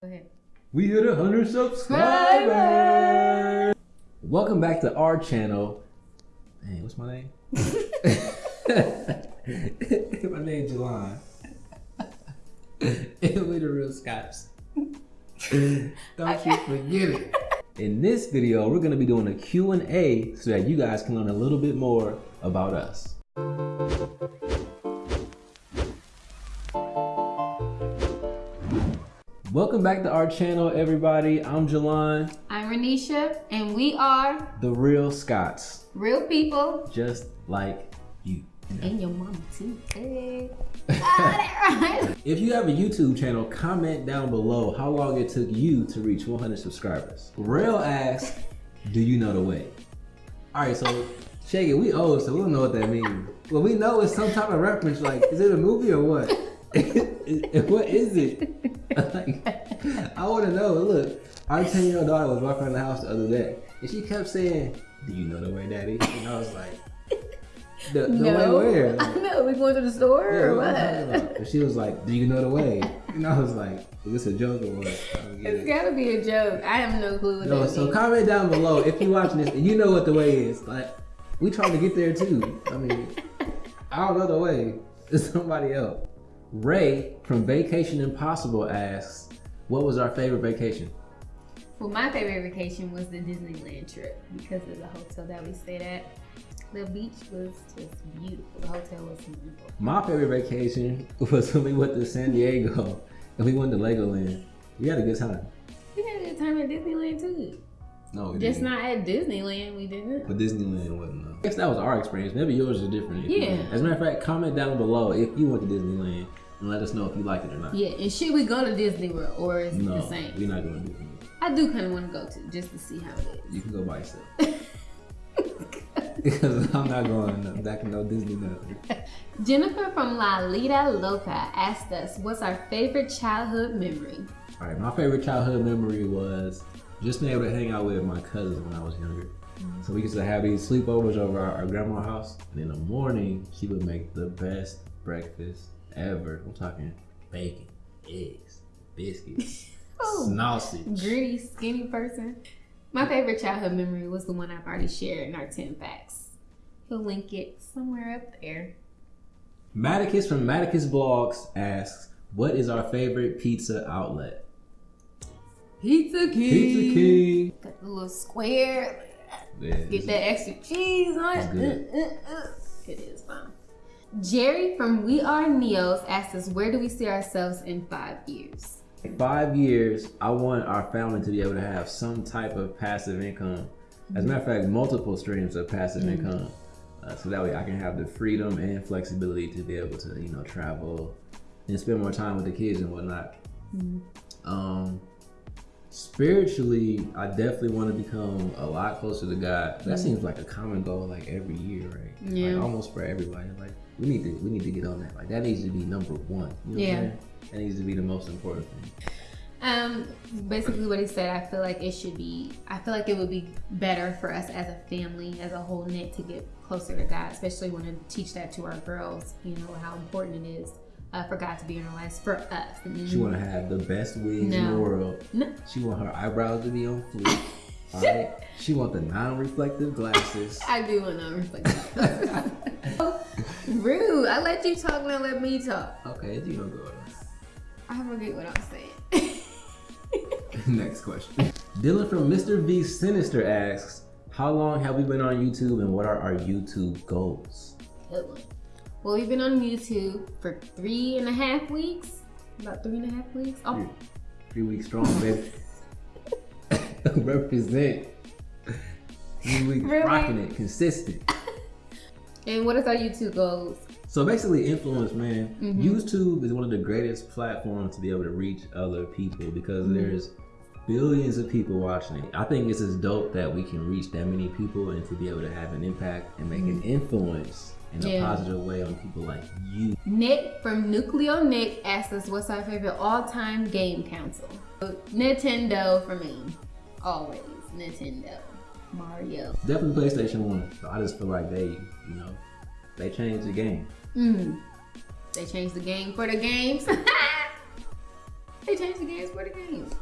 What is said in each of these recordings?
Go ahead. We hit a hundred subscribers. Welcome back to our channel. Hey, what's my name? my name's Jelon. and we the real Scots. Don't you forget it. In this video, we're gonna be doing a Q&A so that you guys can learn a little bit more about us. Welcome back to our channel, everybody. I'm Jelon, I'm Renisha, and we are the real Scots, real people. just like you. And your mama too. Hey. right. If you have a YouTube channel, comment down below how long it took you to reach 100 subscribers. Real asks, do you know the way? All right, so Shaggy, we old, so we don't know what that means. Well, we know it's some type of reference, like, is it a movie or what? What is it? like, I want to know. Look, our 10 year old daughter was walking around the house the other day, and she kept saying, do you know the way, daddy? And I was like, the, the no. way where? I know. We going to the store Yeah, or what what? And she was like, "Do you know the way?" And I was like, "Is this a joke or what?" It's it. gotta be a joke. I have no clue what No, so means. comment down below if you're watching this and you know what the way is. Like, we trying to get there too. I mean, I don't know the way. It's somebody else. Ray from Vacation Impossible asks, "What was our favorite vacation?" Well, my favorite vacation was the Disneyland trip because of the hotel that we stayed at. The beach was just beautiful. The hotel was beautiful. My favorite vacation was when we went to San Diego and we went to Legoland. We had a good time. We had a good time at Disneyland too. No, we Just didn't. not at Disneyland. We didn't. But Disneyland wasn't. though. I guess that was our experience. Maybe yours is different. Yeah. As a matter of fact, comment down below if you went to Disneyland and let us know if you liked it or not. Yeah, and should we go to Disney World or is it the same? we're not going to Disneyland. I do kind of want to go to just to see how it is. You can go by yourself. because I'm not going no- back to no Disney nothing. Jennifer from La Lita Loca asked us, "What's our favorite childhood memory?" All right, my favorite childhood memory was just being able to hang out with my cousins when I was younger. Mm-hmm. So we used to have these sleepovers over our, our grandma's house, and in the morning she would make the best breakfast ever. I'm talking bacon, eggs, biscuits, Oh, sausage. Gritty, skinny person. My favorite childhood memory was the one I've already shared in our 10 facts. He'll link it somewhere up there. Maticus from Maticus Blogs asks, "What is our favorite pizza outlet?" Pizza King. Pizza King. Got the little square. Yeah, Get that extra cheese on it. good. Uh, uh, uh. It is fun. Jerry from We Are Neos asked us, where do we see ourselves in five years? In five years, I want our family to be able to have some type of passive income. As a matter of fact, multiple streams of passive income. Uh, so that way I can have the freedom and flexibility to be able to, you know, travel and spend more time with the kids and whatnot. Um, spiritually, I definitely want to become a lot closer to God. That seems like a common goal, like every year, right? Yeah. Like almost for everybody. Like we need to, we need to get on that. Like that needs to be number one. You know Yeah. That needs to be the most important thing. Um, basically what he said, I feel like it should be, I feel like it would be better for us as a family, as a whole knit to get closer to God, especially when to teach that to our girls, you know, how important it is uh, for God to be in our lives for us. She want to have the best wigs in the world. No. She want her eyebrows to be on fleek. All right. She want the non-reflective glasses. I do want to reflect. Rude. I let you talk, now let me talk. Okay, you don't go. I forget what I'm saying. Next question. Dylan from Mr. V Sinister asks, "How long have we been on YouTube, and what are our YouTube goals?" Good one. Well, we've been on YouTube for three and a half weeks. About three and a half weeks. Oh, Three, three weeks strong, baby. Represent. Three weeks Really? rocking it, consistent. and what is our YouTube goals? So basically, influence, man. Mhm. YouTube is one of the greatest platforms to be able to reach other people because Mhm. there's billions of people watching it. I think it's as dope that we can reach that many people and to be able to have an impact and make an influence in a Mm-hmm. Positive way on people like you. Nick from Nucleo Nick asked us what's our favorite all-time game console. Nintendo for me. Always Nintendo. Mario. Definitely PlayStation One. So I just feel like they, you know, they changed the game. Mm. They changed the game for the games. They changed the games for the games.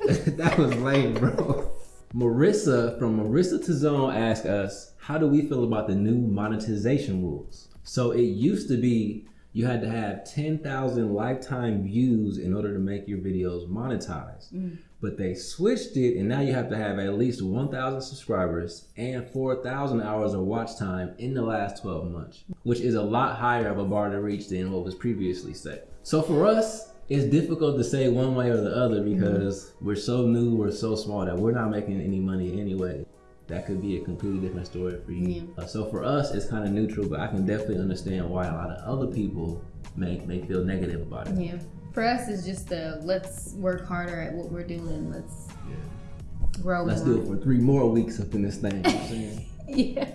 that was lame, bro. Marissa from Marissa to Zone asked us, how do we feel about the new monetization rules? So it used to be you had to have 10,000 lifetime views in order to make your videos monetized. Mm. But they switched it and now you have to have at least 1,000 subscribers and 4,000 hours of watch time in the last 12 months, which is a lot higher of a bar to reach than what was previously set. So for us, it's difficult to say one way or the other because mm-hmm. we're so new, we're so small that we're not making any money anyway. That could be a completely different story for you. Yeah. Uh, so for us, it's kind of neutral, but I can definitely understand why a lot of other people may may feel negative about it. Yeah. For us, it's just the let's work harder at what we're doing. Let's yeah. grow. Let's more. do it for three more weeks up in this thing. yeah.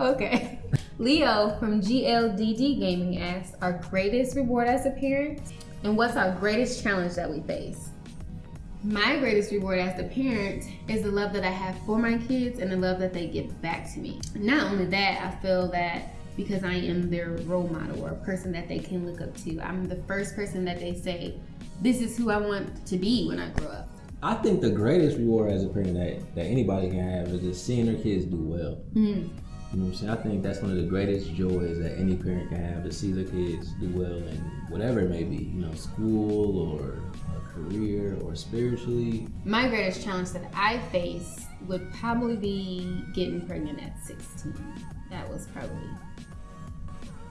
Okay. Leo from GLDD Gaming asks, "Our greatest reward as a parent and what's our greatest challenge that we face? My greatest reward as a parent is the love that I have for my kids and the love that they give back to me. Not only that, I feel that because I am their role model or a person that they can look up to. I'm the first person that they say, this is who I want to be when I grow up. I think the greatest reward as a parent that, that anybody can have is just seeing their kids do well. Mm. You know what I'm saying? I think that's one of the greatest joys that any parent can have to see their kids do well in whatever it may be, you know, school or a career or spiritually. My greatest challenge that I face would probably be getting pregnant at 16. That was probably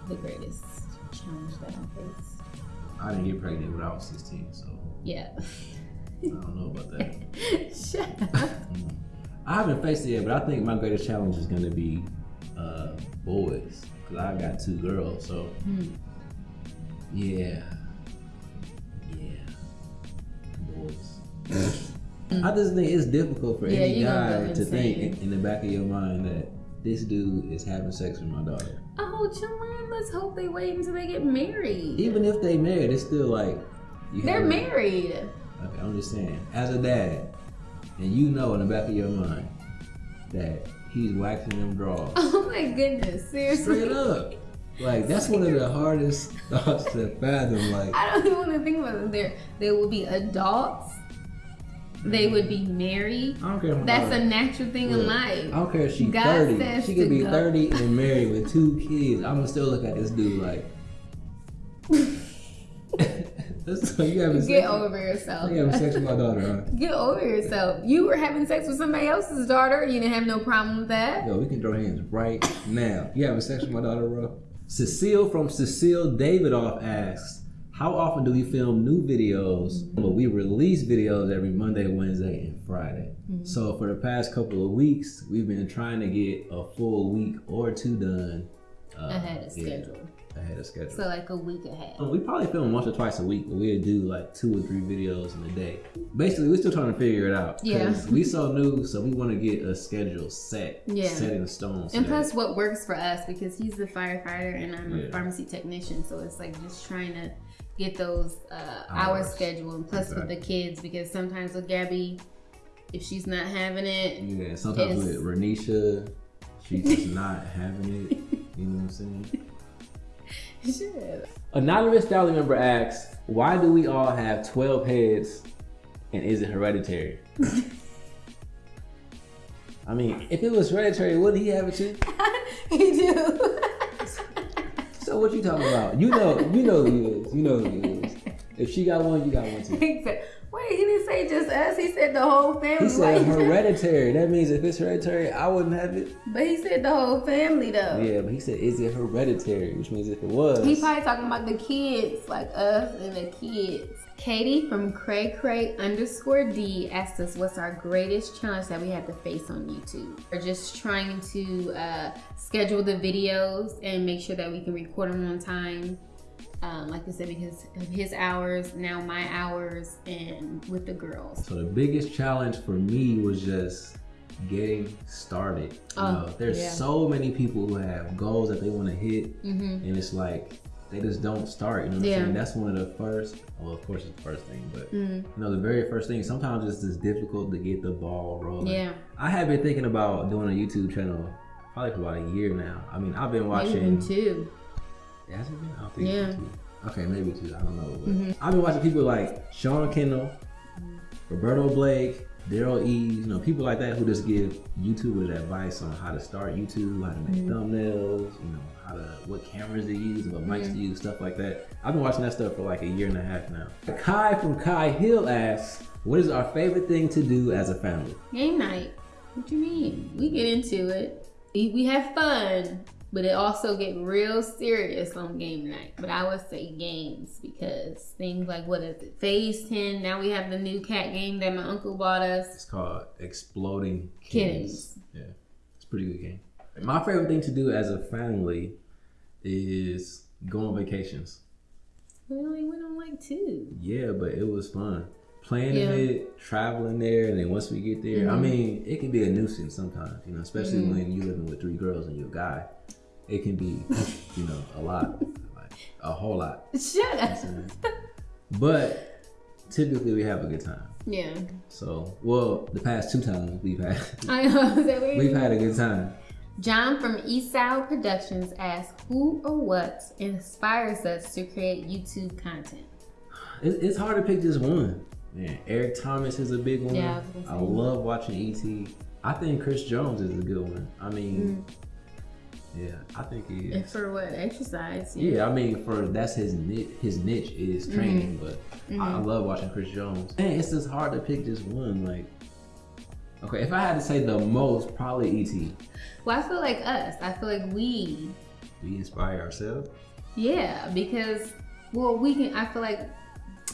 the greatest challenge that I faced. I didn't get pregnant when I was 16, so. Yeah. I don't know about that. Shut up. Mm. I haven't faced it yet, but I think my greatest challenge is going to be uh, boys because I got two girls. So mm. yeah, yeah, boys. I just think it's difficult for yeah, any guy to think in, in, the back of your mind that this dude is having sex with my daughter. Oh, John, let's hope they wait until they get married. Even if they married, it's still like they're married. Okay, I'm just saying, as a dad, and you know in the back of your mind that he's waxing them drawers. Oh my goodness, seriously. Straight up. Like that's one of the hardest thoughts to fathom. Like I don't even want to think about it. There, there will be adults. They would be married. I don't care. That's a natural thing in life. I don't care if she's God thirty. She could be go. thirty and married with two kids. I'm gonna still look at this dude like. you having Get sex over yourself. You having sex with my daughter, huh? Get over yourself. You were having sex with somebody else's daughter. You didn't have no problem with that. Yo, we can throw hands right now. You having sex with my daughter, bro? Cecile from Cecile Davidoff asks, how often do we film new videos? Mm-hmm. Well, we release videos every Monday, Wednesday, and Friday. Mm-hmm. So for the past couple of weeks, we've been trying to get a full week or two done. Uh, ahead of schedule. Ahead of schedule. So like a week ahead. We probably film once or twice a week, but we'll do like two or three videos in a day. Basically, we're still trying to figure it out. Yeah. We so new, so we want to get a schedule set. Yeah. Set in stone. And plus, what works for us because he's the firefighter and I'm yeah. a pharmacy technician, so it's like just trying to get those uh, hours scheduled. And plus exactly. with the kids, because sometimes with Gabby, if she's not having it, yeah. Sometimes with Renisha, she's just not having it. You know what I'm saying? Shit. Anonymous family member asks, why do we all have 12 heads and is it hereditary? I mean, if it was hereditary, wouldn't he have it too? he do. so what you talking about? You know, you know who he is. You know who he is. If she got one, you got one too. Wait, he didn't just us. He said the whole family. He said hereditary. That means if it's hereditary, I wouldn't have it. But he said the whole family though. Yeah, but he said is it hereditary, which means if it was. He probably talking about the kids, like us and the kids. Katie from Cray Cray underscore D asked us what's our greatest challenge that we had to face on YouTube. We're just trying to uh, schedule the videos and make sure that we can record them on time um, like I said, because of his hours, now my hours, and with the girls. So the biggest challenge for me was just getting started. You oh, know, there's yeah. so many people who have goals that they want to hit, mm-hmm. and it's like they just don't start. You know what yeah. I'm saying? That's one of the first. Well, of course, it's the first thing, but mm-hmm. you know, the very first thing. Sometimes it's just difficult to get the ball rolling. Yeah. I have been thinking about doing a YouTube channel probably for about a year now. I mean, I've been watching. Maybe too. It hasn't been. I think yeah. Okay, maybe two. I don't know. Mm-hmm. I've been watching people like Sean Cannell, Roberto Blake, Daryl E. You know, people like that who just give YouTubers advice on how to start YouTube, how to make Mm-hmm. thumbnails, you know, how to what cameras to use, what mics Mm-hmm. to use, stuff like that. I've been watching that stuff for like a year and a half now. Kai from Kai Hill asks, "What is our favorite thing to do as a family?" Game night. What do you mean? We get into it. We, we have fun, but it also get real serious on game night. But I would say games because things like what is it? Phase ten. Now we have the new cat game that my uncle bought us. It's called Exploding Kittens. Kittens. Yeah, it's a pretty good game. My favorite thing to do as a family is go on vacations. We only went on like two. Yeah, but it was fun. Planning Yeah. it, traveling there, and then once we get there, I Mhm. mean, it can be a nuisance sometimes, you know, especially Mhm. when you're living with three girls and you're a guy. It can be, you know, a lot, like a whole lot. Shut up. But typically we have a good time. Yeah. So, well, the past two times we've had, I know. Is that weird? we've had a good time. John from Eastside Productions asks, "Who or what inspires us to create YouTube content?" It, it's hard to pick just one. Man, Eric Thomas is a big one. Yeah, I I love watching ET. I think Chris Jones is a good one. I mean, Mm. Yeah, I think he And for what exercise? Yeah, I mean, for that's his niche. His niche is Mm-hmm. training, but I, I love watching Chris Jones. And it's just hard to pick just one. Like, okay, if I had to say the most, probably ET. Well, I feel like us. I feel like we. We inspire ourselves. Yeah, because well, we can. I feel like.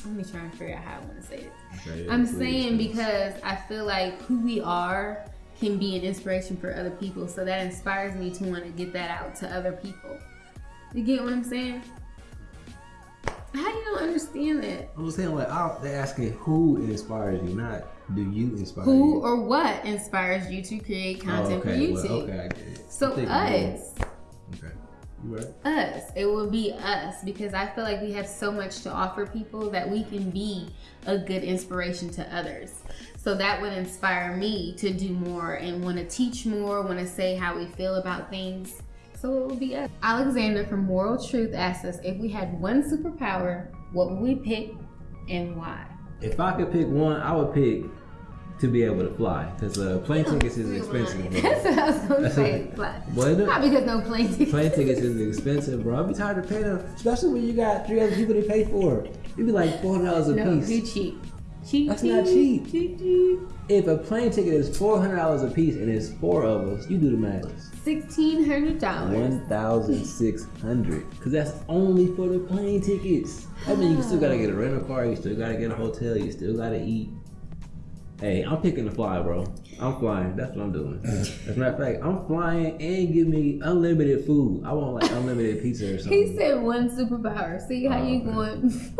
Let me try and figure out how I want to say it. Okay, I'm please, saying please. because I feel like who we are can be an inspiration for other people. So that inspires me to want to get that out to other people. You get what I'm saying? How you don't understand that? I'm saying like I, they're asking who inspires you, not do you inspire Who you. or what inspires you to create Oh, content for oh, okay, well, okay, I get it. So us, Okay, right. us, it will be us because I feel like we have so much to offer people that we can be a good inspiration to others. So that would inspire me to do more and want to teach more, want to say how we feel about things. So it would be us. Alexander from Moral Truth asks us if we had one superpower, what would we pick and why? If I could pick one, I would pick to be able to fly because uh, plane tickets is expensive. bro. That's what I was gonna say. Fly. Well, Not because no plane tickets. Plane tickets is expensive, bro. I'd be tired of paying them, especially when you got three other people to pay for. It'd be like four hundred dollars a No, piece. too cheap. Cheap. That's not cheap. Cheap, cheap. If a plane ticket is four hundred dollars a piece and it's four of us, you do the math. Sixteen hundred dollars. One thousand six hundred, cause that's only for the plane tickets. I mean, you still gotta get a rental car, you still gotta get a hotel, you still gotta eat. Hey, I'm picking the fly, bro. I'm flying. That's what I'm doing. As a matter of fact, I'm flying and give me unlimited food. I want like unlimited pizza or something. He said one superpower. See how Oh, you okay. going?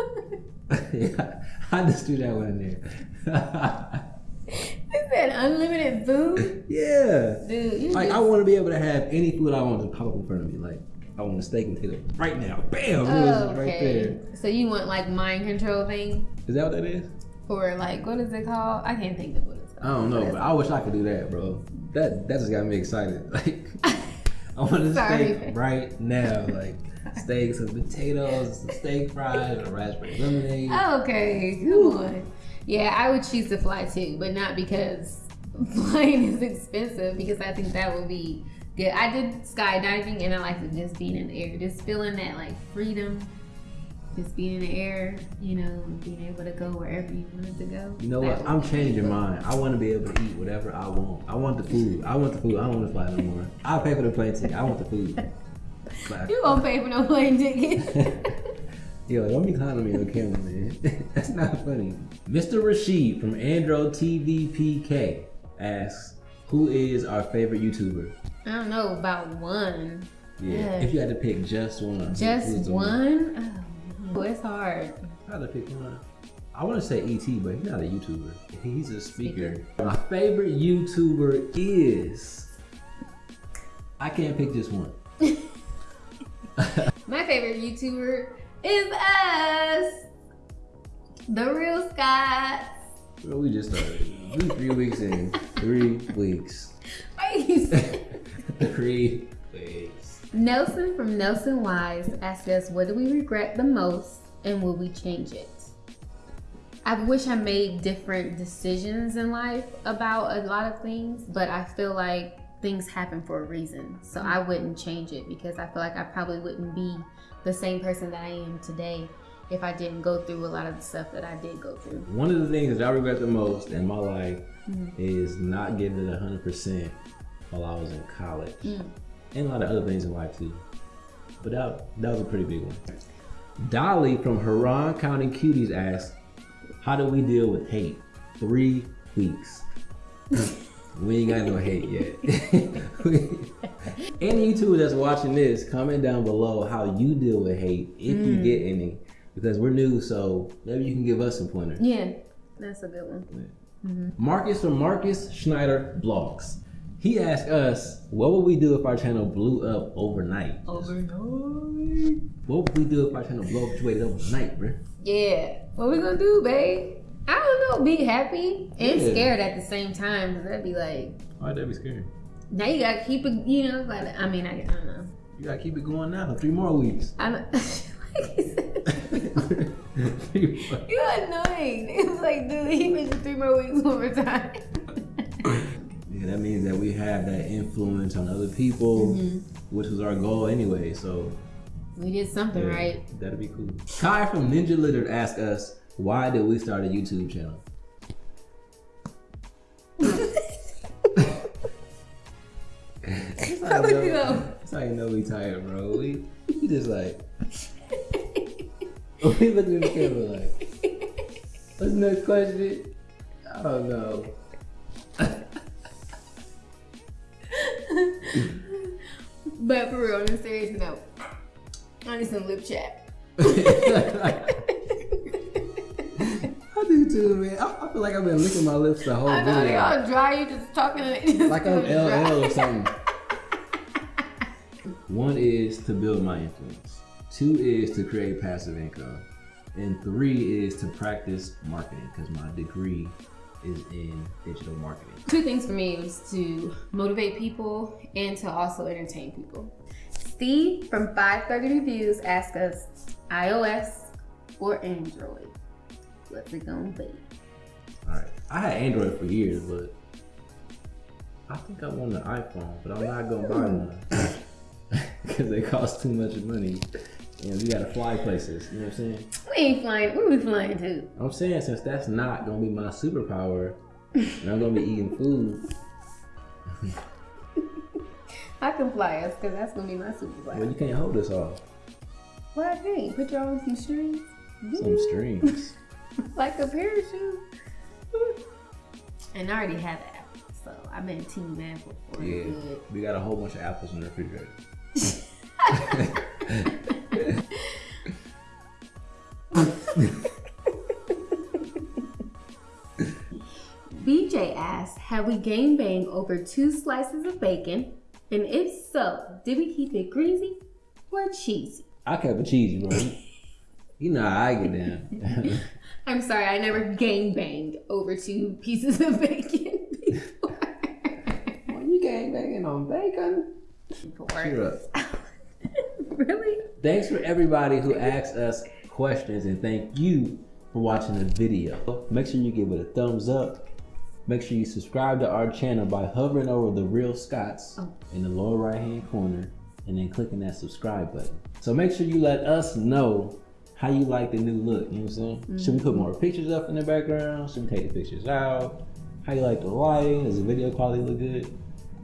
yeah, I just threw that one in there. he said unlimited food. yeah. Dude, Like just, I want to be able to have any food I want to pop up in front of me. Like I want a steak and potato right now. Bam! It was right there. So you want like mind control thing, Is that what that is? Or like what is it called? I can't think of what it's called. I don't know, What but I wish I could do that, bro. That that just got me excited. Like I want a steak right now. Like steaks and potatoes, some steak fries, and a raspberry lemonade. Okay, come on. Yeah, I would choose to fly too, but not because flying is expensive. Because I think that would be good. I did skydiving, and I like just being in the air, just feeling that like freedom, just being in the air. You know, being able to go wherever you wanted to go. You know what? I'm changing mine. I want to be able to eat whatever I want. I want the food. I want the food. I don't want to fly no more. I'll pay for the plane ticket. I want the food. You won't pay for no plane ticket. Yo, don't be clowning me on camera, man. That's not funny. Mr. Rashid from Andro TVPK asks, "Who is our favorite YouTuber?" I don't know about one. Yeah. If you had to pick just one. Just one? Oh, Oh, it's hard. I had to pick one. I want to say ET, but he's not a YouTuber. He's a speaker. My favorite YouTuber is. I can't pick just one. My favorite YouTuber is us, the real Scots. Well, we just started. We three weeks in. Three weeks. Wait, three weeks. Nelson from Nelson Wise asked us, "What do we regret the most, and will we change it?" I wish I made different decisions in life about a lot of things, but I feel like things happen for a reason. So I wouldn't change it because I feel like I probably wouldn't be the same person that I am today if I didn't go through a lot of the stuff that I did go through. One of the things that I regret the most in my life mm. is not giving it 100% while I was in college. Mm. And a lot of other things in life too. But that, that was a pretty big one. Dolly from Huron County Cuties asked, how do we deal with hate? Three weeks. we ain't got no hate yet. any YouTuber that's watching this, comment down below how you deal with hate, if mm. you get any. Because we're new, so maybe you can give us some pointers. Yeah, that's a good one. Yeah. Mm-hmm. Marcus from Marcus Schneider Blogs. He asked us, what would we do if our channel blew up overnight? Overnight? What would we do if our channel blew up overnight, bro? Yeah. What we gonna do, babe? I don't know. Be happy and yeah. scared at the same time. Cause that'd be like. Why'd that be scary? Now you gotta keep it. You know, like I mean, I, I don't know. You gotta keep it going now. Three more weeks. I'm. You're annoying. It's like, dude, he mentioned three more weeks one more time. Yeah, that means that we have that influence on other people, mm-hmm. which was our goal anyway. So we did something yeah, right. That'd be cool. Kai from Ninja Lizard asked us, why did we start a YouTube channel? How would you know? That's how you know we tired, bro. We, we just like we looking in the camera like, what's the next question? I don't know. But for real, on a serious note, I need some lip chat. I do too, man. I, I, feel like I've been licking my lips the whole I know, video. Y'all dry, you just talking like I'm LL or something. One is to build my influence. Two is to create passive income. And three is to practice marketing because my degree is in digital marketing. Two things for me was to motivate people and to also entertain people. Steve from 530 Reviews asked us iOS or Android. What's it gonna be? Alright. I had Android for years, but I think I want an iPhone, but I'm not gonna buy one. Because they cost too much money. And we gotta fly places, you know what I'm saying? Ain't flying, where we flying to? I'm saying since that's not gonna be my superpower, and I'm gonna be eating food. I can fly us because that's gonna be my superpower. Well, you can't hold us all. Well, I can't. Put you on some strings. Some strings. like a parachute. and I already have an apple, so I've been team apple for Yeah, good. we got a whole bunch of apples in the refrigerator. BJ asks, have we game bang over two slices of bacon? And if so, did we keep it greasy or cheesy? I kept it cheesy, bro. you know how I get down. I'm sorry, I never gang banged over two pieces of bacon before. well, you gang banging on bacon? Cheer up. really? Thanks for everybody who asked us questions and thank you for watching the video. Make sure you give it a thumbs up Make sure you subscribe to our channel by hovering over the Real Scots oh. in the lower right hand corner and then clicking that subscribe button. So make sure you let us know how you like the new look, you know what I'm saying? Mm -hmm. Should we put more pictures up in the background? Should we take the pictures out? How you like the lighting? Does the video quality look good?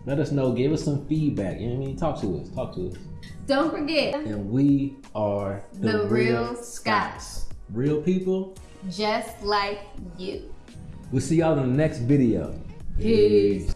Let us know, give us some feedback, you know what I mean? Talk to us, talk to us. Don't forget. And we are the, the Real, Real Scots. Real people. Just like you. We'll see y'all in the next video. Peace.